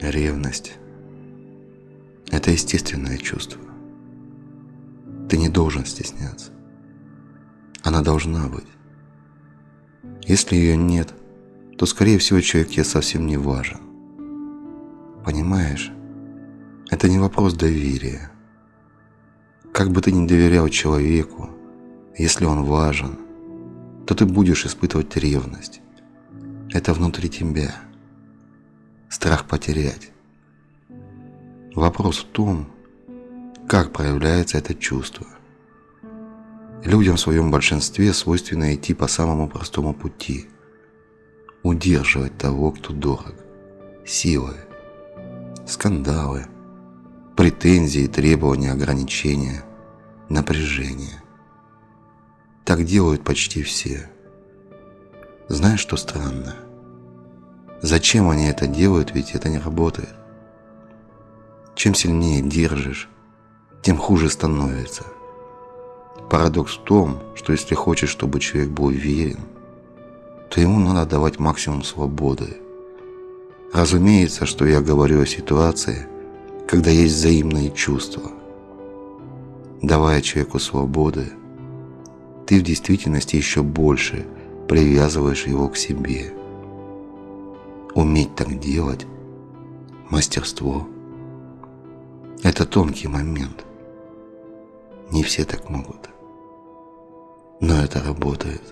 Ревность – это естественное чувство. Ты не должен стесняться. Она должна быть. Если ее нет, то, скорее всего, человек тебе совсем не важен. Понимаешь? Это не вопрос доверия. Как бы ты ни доверял человеку, если он важен, то ты будешь испытывать ревность. Это внутри тебя. Страх потерять. Вопрос в том, как проявляется это чувство. Людям в своем большинстве свойственно идти по самому простому пути. Удерживать того, кто дорог. Силой. Скандалы. Претензии, требования, ограничения. Напряжение. Так делают почти все. Знаешь, что странно? Зачем они это делают, ведь это не работает. Чем сильнее держишь, тем хуже становится. Парадокс в том, что если хочешь, чтобы человек был уверен, то ему надо давать максимум свободы. Разумеется, что я говорю о ситуации, когда есть взаимные чувства. Давая человеку свободы, ты в действительности еще больше привязываешь его к себе. Уметь так делать – мастерство. Это тонкий момент. Не все так могут. Но это работает.